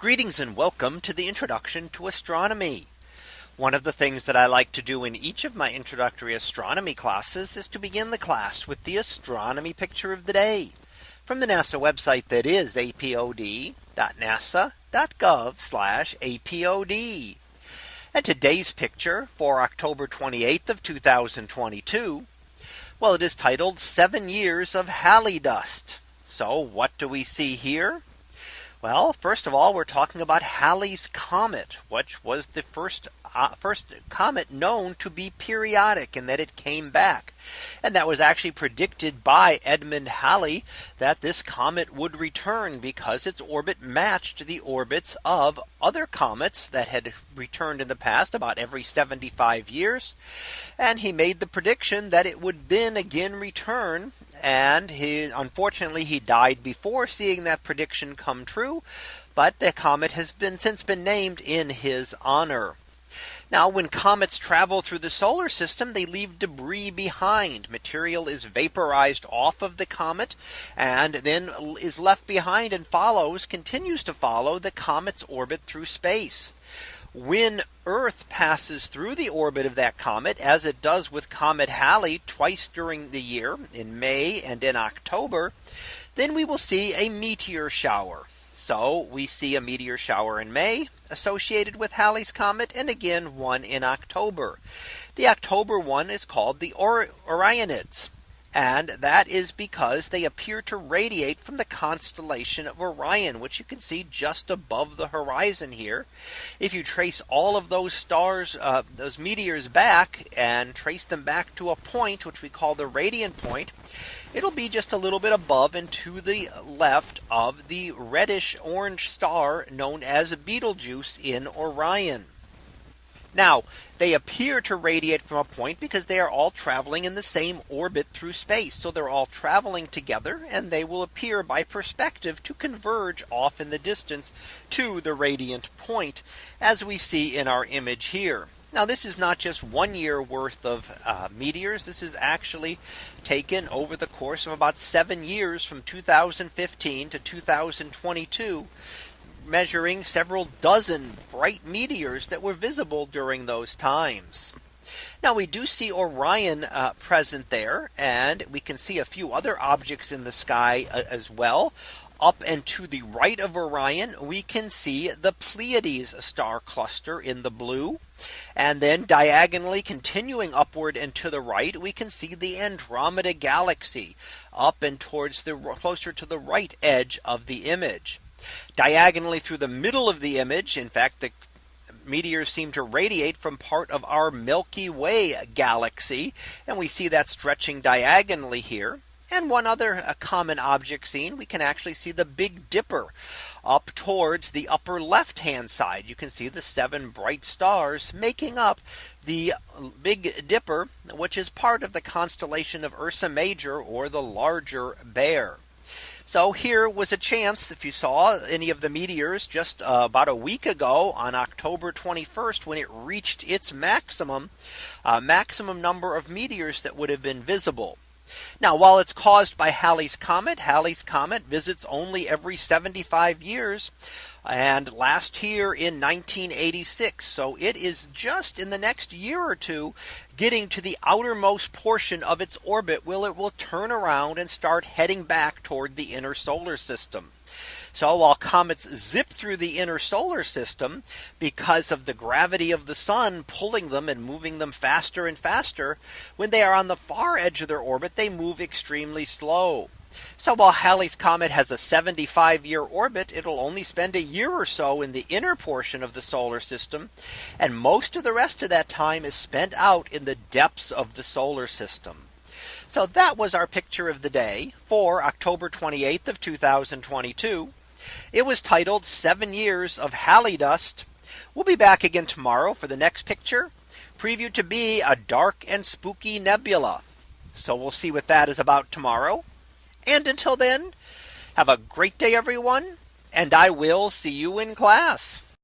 Greetings and welcome to the introduction to astronomy. One of the things that I like to do in each of my introductory astronomy classes is to begin the class with the astronomy picture of the day from the NASA website that is apod.nasa.gov apod. And today's picture for October 28th of 2022. Well, it is titled seven years of Halley dust. So what do we see here? Well, first of all, we're talking about Halley's Comet, which was the first uh, first comet known to be periodic and that it came back. And that was actually predicted by Edmund Halley that this comet would return because its orbit matched the orbits of other comets that had returned in the past about every 75 years. And he made the prediction that it would then again return and he unfortunately he died before seeing that prediction come true. But the comet has been since been named in his honor. Now when comets travel through the solar system, they leave debris behind. Material is vaporized off of the comet and then is left behind and follows continues to follow the comet's orbit through space. When Earth passes through the orbit of that comet, as it does with Comet Halley twice during the year in May and in October, then we will see a meteor shower. So we see a meteor shower in May associated with Halley's Comet and again one in October. The October one is called the Or Orionids. And that is because they appear to radiate from the constellation of Orion, which you can see just above the horizon here. If you trace all of those stars, uh, those meteors back and trace them back to a point, which we call the radiant point, it'll be just a little bit above and to the left of the reddish orange star known as Betelgeuse in Orion. Now they appear to radiate from a point because they are all traveling in the same orbit through space. So they're all traveling together and they will appear by perspective to converge off in the distance to the radiant point as we see in our image here. Now this is not just one year worth of uh, meteors. This is actually taken over the course of about seven years from 2015 to 2022 measuring several dozen bright meteors that were visible during those times. Now we do see Orion uh, present there and we can see a few other objects in the sky uh, as well. Up and to the right of Orion, we can see the Pleiades star cluster in the blue. And then diagonally continuing upward and to the right, we can see the Andromeda galaxy up and towards the closer to the right edge of the image diagonally through the middle of the image. In fact, the meteors seem to radiate from part of our Milky Way galaxy. And we see that stretching diagonally here. And one other common object seen, we can actually see the Big Dipper up towards the upper left hand side. You can see the seven bright stars making up the Big Dipper, which is part of the constellation of Ursa Major or the larger bear. So here was a chance if you saw any of the meteors just uh, about a week ago on October 21st when it reached its maximum uh, maximum number of meteors that would have been visible. Now while it's caused by Halley's Comet, Halley's Comet visits only every 75 years and last year in 1986. So it is just in the next year or two getting to the outermost portion of its orbit will it will turn around and start heading back toward the inner solar system. So while comets zip through the inner solar system because of the gravity of the sun pulling them and moving them faster and faster, when they are on the far edge of their orbit, they move extremely slow. So while Halley's Comet has a 75 year orbit, it'll only spend a year or so in the inner portion of the solar system. And most of the rest of that time is spent out in the depths of the solar system. So that was our picture of the day for October 28th of 2022. It was titled seven years of Halley dust. We'll be back again tomorrow for the next picture previewed to be a dark and spooky nebula. So we'll see what that is about tomorrow. And until then, have a great day, everyone. And I will see you in class.